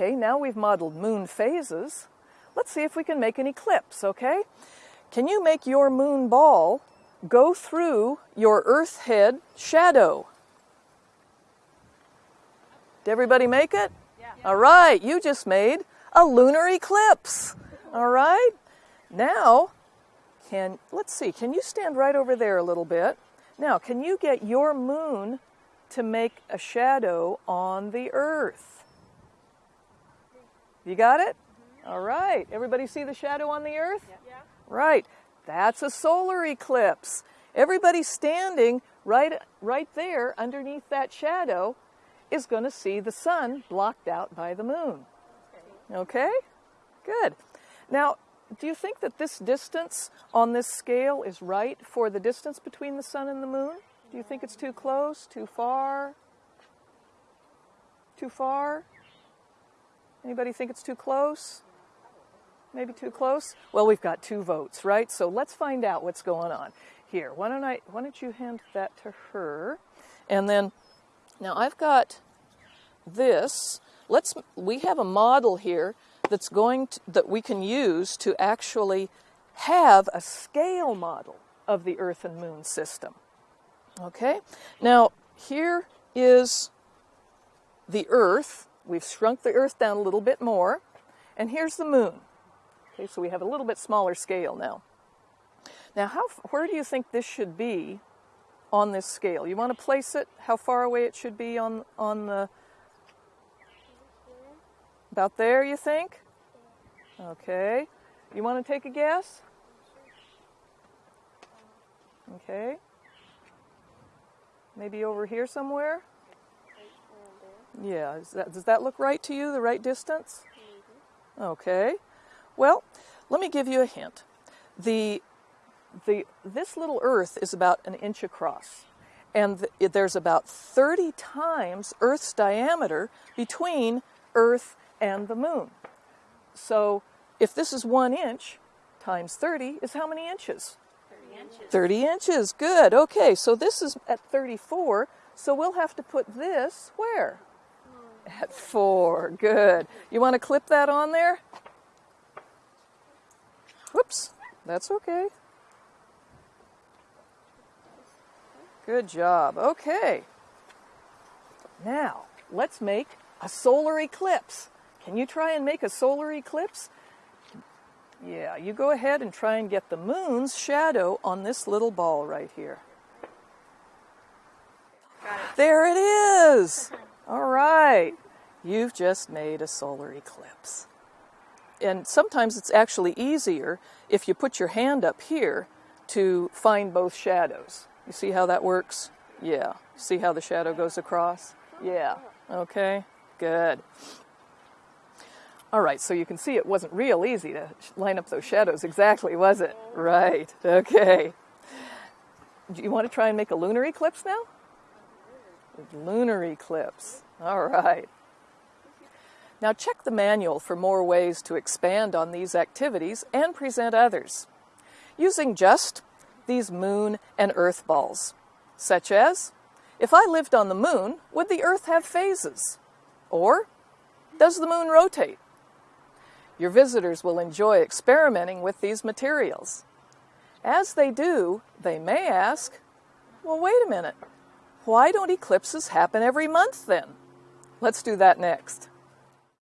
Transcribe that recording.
Okay, now we've modeled moon phases. Let's see if we can make an eclipse, okay? Can you make your moon ball go through your Earth head shadow? Did everybody make it? Yeah. All right, you just made a lunar eclipse. All right? Now, can let's see, can you stand right over there a little bit? Now, can you get your moon to make a shadow on the earth? You got it? All right. Everybody see the shadow on the earth? Yeah. Right. That's a solar eclipse. Everybody standing right right there underneath that shadow is going to see the sun blocked out by the moon. Okay? Good. Now, do you think that this distance on this scale is right for the distance between the sun and the moon? Do you think it's too close, too far? Too far? Anybody think it's too close? Maybe too close? Well, we've got two votes, right? So let's find out what's going on. Here, why don't I why don't you hand that to her? And then now I've got this. Let's we have a model here that's going to, that we can use to actually have a scale model of the Earth and Moon system. Okay? Now, here is the Earth. We've shrunk the Earth down a little bit more. And here's the Moon. Okay, so we have a little bit smaller scale now. Now, how, where do you think this should be on this scale? You want to place it how far away it should be on, on the. About there, you think? Okay. You want to take a guess? Okay. Maybe over here somewhere? Yeah, that, does that look right to you, the right distance? Okay. Well, let me give you a hint. The, the, this little Earth is about an inch across, and the, there's about 30 times Earth's diameter between Earth and the Moon. So if this is one inch times 30 is how many inches? 30 inches. 30 inches. Good. Okay, so this is at 34, so we'll have to put this where? At 4. Good. You want to clip that on there? Whoops. That's okay. Good job. Okay. Now, let's make a solar eclipse. Can you try and make a solar eclipse? Yeah, you go ahead and try and get the moon's shadow on this little ball right here. Got it. There it is! All right. You've just made a solar eclipse. And sometimes it's actually easier if you put your hand up here to find both shadows. You see how that works? Yeah. See how the shadow goes across? Yeah. Okay. Good. All right, so you can see it wasn't real easy to line up those shadows exactly, was it? Right. Okay. Do you want to try and make a lunar eclipse now? Lunar eclipse. All right. Now check the manual for more ways to expand on these activities and present others using just these moon and earth balls, such as if I lived on the moon, would the earth have phases? Or does the moon rotate? Your visitors will enjoy experimenting with these materials. As they do, they may ask, well, wait a minute, why don't eclipses happen every month then? Let's do that next.